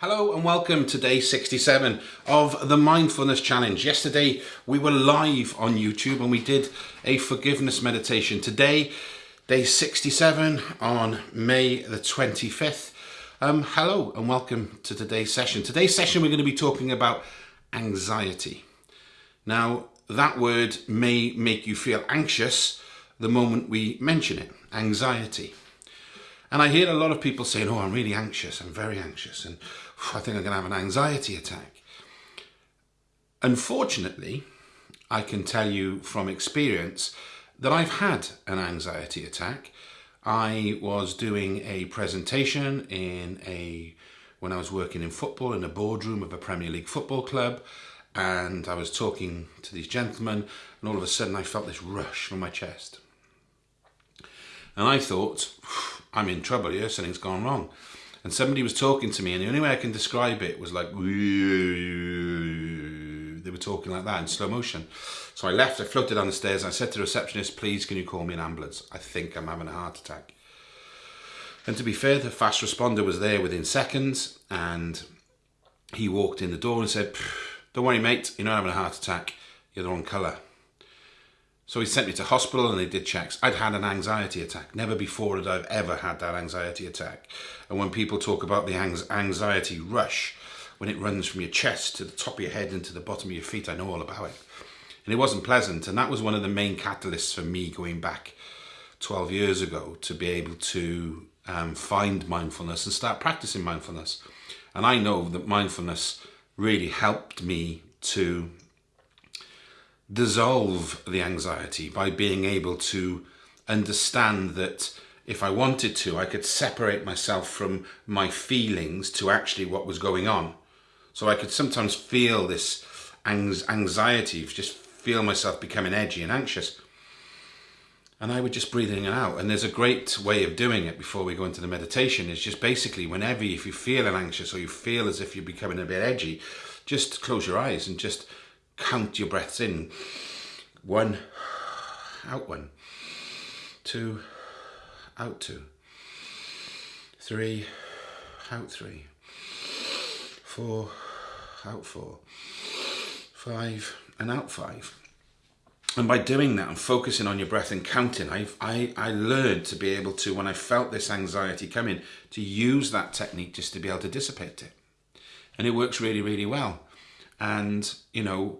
Hello and welcome to day 67 of the Mindfulness Challenge. Yesterday we were live on YouTube and we did a forgiveness meditation. Today, day 67 on May the 25th. Um, hello and welcome to today's session. Today's session we're going to be talking about anxiety. Now, that word may make you feel anxious the moment we mention it, anxiety. And I hear a lot of people saying, oh, I'm really anxious, I'm very anxious, and I think I'm going to have an anxiety attack. Unfortunately, I can tell you from experience that I've had an anxiety attack. I was doing a presentation in a when I was working in football in a boardroom of a Premier League football club and I was talking to these gentlemen and all of a sudden I felt this rush from my chest. And I thought, I'm in trouble here, something's gone wrong. And somebody was talking to me, and the only way I can describe it was like, they were talking like that in slow motion. So I left, I floated down the stairs, and I said to the receptionist, please, can you call me an ambulance? I think I'm having a heart attack. And to be fair, the fast responder was there within seconds, and he walked in the door and said, don't worry, mate, you're not having a heart attack, you're the wrong colour. So he sent me to hospital and they did checks. I'd had an anxiety attack. Never before had I ever had that anxiety attack. And when people talk about the anxiety rush, when it runs from your chest to the top of your head and to the bottom of your feet, I know all about it. And it wasn't pleasant. And that was one of the main catalysts for me going back 12 years ago to be able to um, find mindfulness and start practicing mindfulness. And I know that mindfulness really helped me to dissolve the anxiety by being able to understand that if I wanted to, I could separate myself from my feelings to actually what was going on. So I could sometimes feel this anxiety, just feel myself becoming edgy and anxious. And I would just breathe in and out. And there's a great way of doing it before we go into the meditation is just basically whenever if you feel anxious or you feel as if you're becoming a bit edgy, just close your eyes and just count your breaths in. One, out one. Two, out two. Three, out three. Four, out four. Five, and out five. And by doing that and focusing on your breath and counting, I've, I, I learned to be able to, when I felt this anxiety coming, to use that technique just to be able to dissipate it. And it works really, really well. And, you know,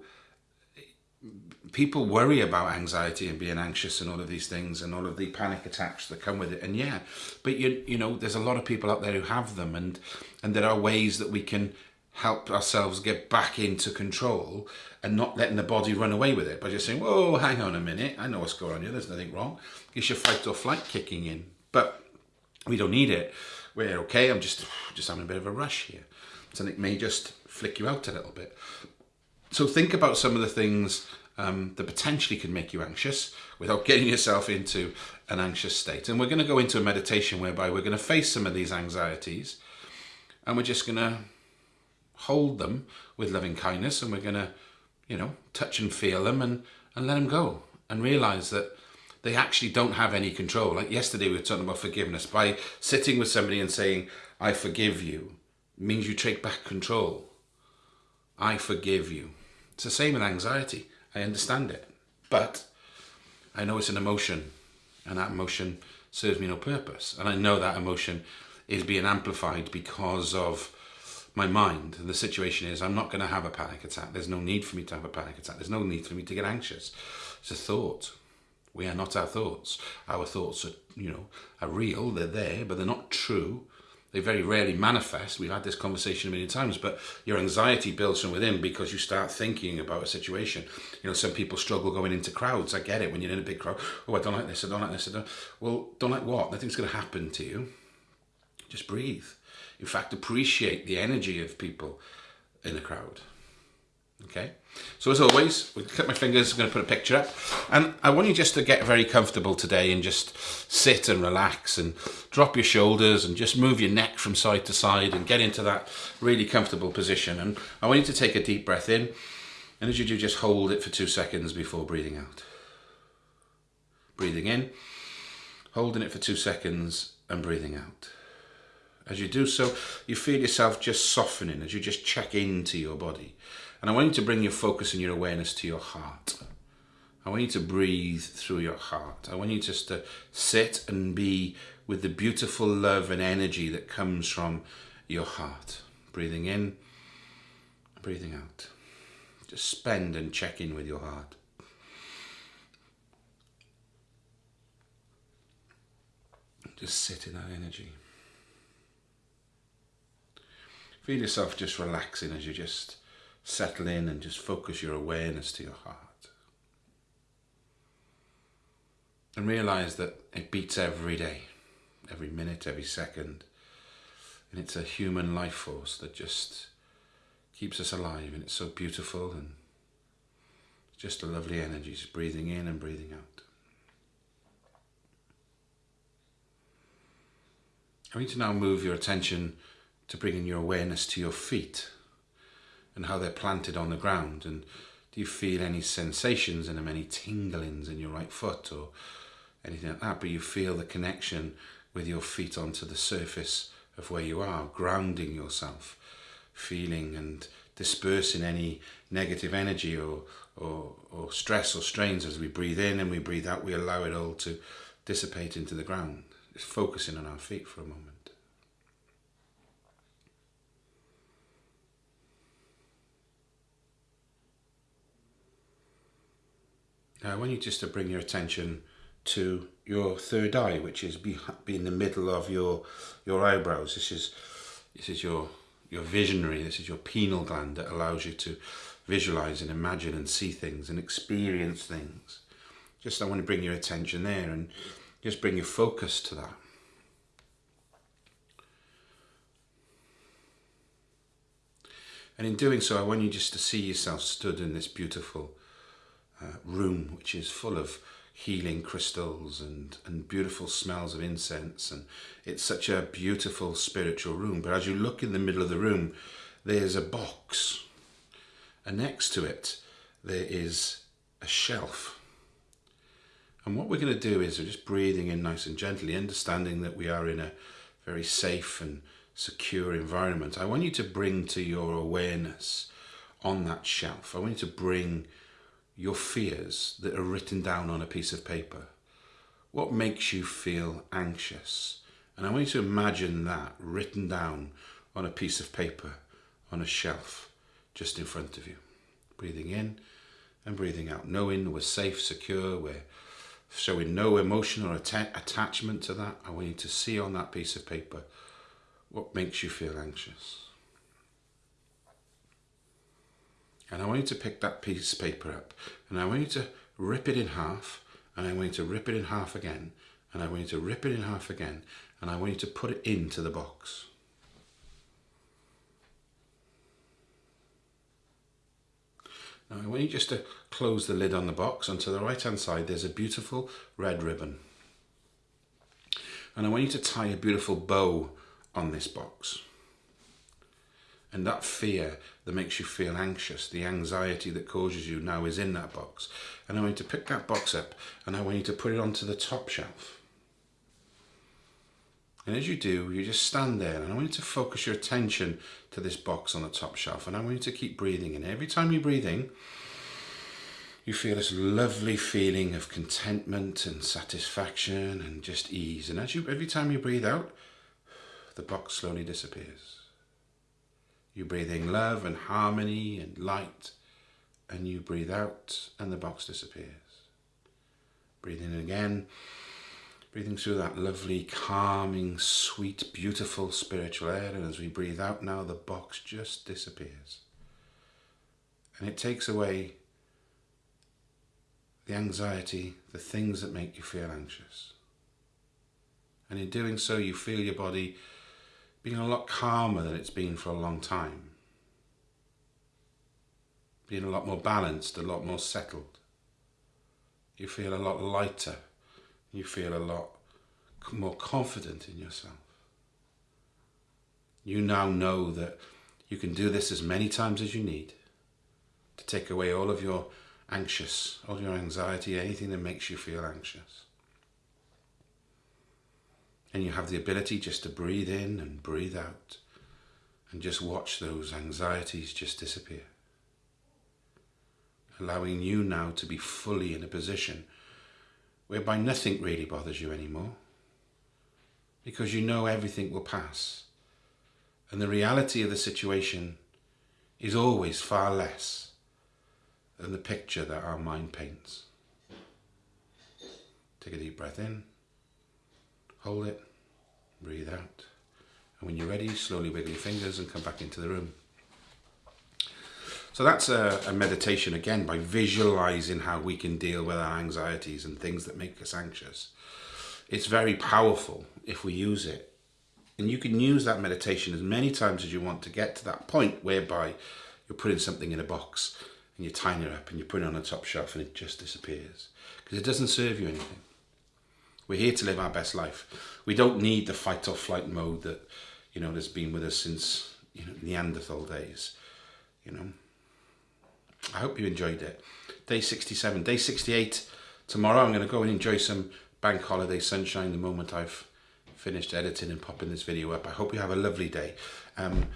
people worry about anxiety and being anxious and all of these things and all of the panic attacks that come with it. And yeah but you you know there's a lot of people out there who have them and and there are ways that we can help ourselves get back into control and not letting the body run away with it by just saying whoa hang on a minute. I know what's going on here. There's nothing wrong. It's your fight or flight kicking in. But we don't need it. We're okay. I'm just just having a bit of a rush here. Something may just flick you out a little bit so think about some of the things um, that potentially can make you anxious without getting yourself into an anxious state. And we're going to go into a meditation whereby we're going to face some of these anxieties and we're just going to hold them with loving kindness and we're going to, you know, touch and feel them and, and let them go and realize that they actually don't have any control. Like yesterday we were talking about forgiveness. By sitting with somebody and saying, I forgive you, means you take back control. I forgive you. It's the same with anxiety. I understand it. But I know it's an emotion and that emotion serves me no purpose. And I know that emotion is being amplified because of my mind. And the situation is I'm not going to have a panic attack. There's no need for me to have a panic attack. There's no need for me to get anxious. It's a thought. We are not our thoughts. Our thoughts are, you know, are real. They're there, but they're not true. They very rarely manifest. We've had this conversation a million times, but your anxiety builds from within because you start thinking about a situation. You know, some people struggle going into crowds. I get it when you're in a big crowd. Oh, I don't like this. I don't like this. I don't. Well, don't like what? Nothing's going to happen to you. Just breathe. In fact, appreciate the energy of people in a crowd. Okay, so as always, we clip my fingers, I'm going to put a picture up. And I want you just to get very comfortable today and just sit and relax and drop your shoulders and just move your neck from side to side and get into that really comfortable position. And I want you to take a deep breath in. And as you do, just hold it for two seconds before breathing out. Breathing in, holding it for two seconds and breathing out. As you do so, you feel yourself just softening as you just check into your body. And I want you to bring your focus and your awareness to your heart. I want you to breathe through your heart. I want you just to sit and be with the beautiful love and energy that comes from your heart. Breathing in, breathing out. Just spend and check in with your heart. Just sit in that energy. Feel yourself just relaxing as you just settle in and just focus your awareness to your heart. And realize that it beats every day, every minute, every second. And it's a human life force that just keeps us alive and it's so beautiful and just a lovely energy, just breathing in and breathing out. I need to now move your attention to bringing your awareness to your feet and how they're planted on the ground. And do you feel any sensations in them, any tinglings in your right foot or anything like that? But you feel the connection with your feet onto the surface of where you are, grounding yourself, feeling and dispersing any negative energy or, or, or stress or strains as we breathe in and we breathe out. We allow it all to dissipate into the ground. Focusing on our feet for a moment. Now I want you just to bring your attention to your third eye, which is be, be in the middle of your your eyebrows. This is this is your your visionary. This is your pineal gland that allows you to visualize and imagine and see things and experience things. Just I want to bring your attention there and just bring your focus to that. And in doing so, I want you just to see yourself stood in this beautiful uh, room, which is full of healing crystals and, and beautiful smells of incense. And it's such a beautiful spiritual room. But as you look in the middle of the room, there's a box. And next to it, there is a shelf. And what we're going to do is we're just breathing in nice and gently, understanding that we are in a very safe and secure environment. I want you to bring to your awareness on that shelf. I want you to bring your fears that are written down on a piece of paper. What makes you feel anxious? And I want you to imagine that written down on a piece of paper on a shelf just in front of you. Breathing in and breathing out, knowing we're safe, secure, we're showing no emotion or att attachment to that. I want you to see on that piece of paper what makes you feel anxious. And I want you to pick that piece of paper up and I want you to rip it in half and I want you to rip it in half again and I want you to rip it in half again and I want you to put it into the box. Now I want you just to close the lid on the box and to the right hand side there's a beautiful red ribbon. And I want you to tie a beautiful bow on this box. And that fear that makes you feel anxious, the anxiety that causes you now is in that box. And I want you to pick that box up and I want you to put it onto the top shelf. And as you do, you just stand there and I want you to focus your attention to this box on the top shelf and I want you to keep breathing And Every time you breathe in, you feel this lovely feeling of contentment and satisfaction and just ease. And as you, every time you breathe out, the box slowly disappears. You breathe in love and harmony and light, and you breathe out, and the box disappears. Breathe in again, breathing through that lovely, calming, sweet, beautiful spiritual air, and as we breathe out now, the box just disappears. And it takes away the anxiety, the things that make you feel anxious. And in doing so, you feel your body being a lot calmer than it's been for a long time. Being a lot more balanced, a lot more settled. You feel a lot lighter. You feel a lot more confident in yourself. You now know that you can do this as many times as you need to take away all of your anxious, all your anxiety, anything that makes you feel anxious. And you have the ability just to breathe in and breathe out and just watch those anxieties just disappear. Allowing you now to be fully in a position whereby nothing really bothers you anymore because you know everything will pass. And the reality of the situation is always far less than the picture that our mind paints. Take a deep breath in, hold it, breathe out. And when you're ready, slowly wiggle your fingers and come back into the room. So that's a, a, meditation again by visualizing how we can deal with our anxieties and things that make us anxious. It's very powerful if we use it. And you can use that meditation as many times as you want to get to that point whereby you're putting something in a box and you're tying it up and you put it on a top shelf and it just disappears because it doesn't serve you anything. We're here to live our best life. We don't need the fight or flight mode that, you know, has been with us since you know, Neanderthal days, you know. I hope you enjoyed it. Day 67, day 68. Tomorrow I'm going to go and enjoy some bank holiday sunshine the moment I've finished editing and popping this video up. I hope you have a lovely day. Um,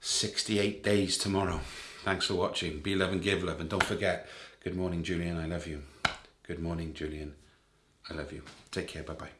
68 days tomorrow. Thanks for watching. Be love and give love. And don't forget, good morning, Julian. I love you. Good morning, Julian. I love you. Take care. Bye bye.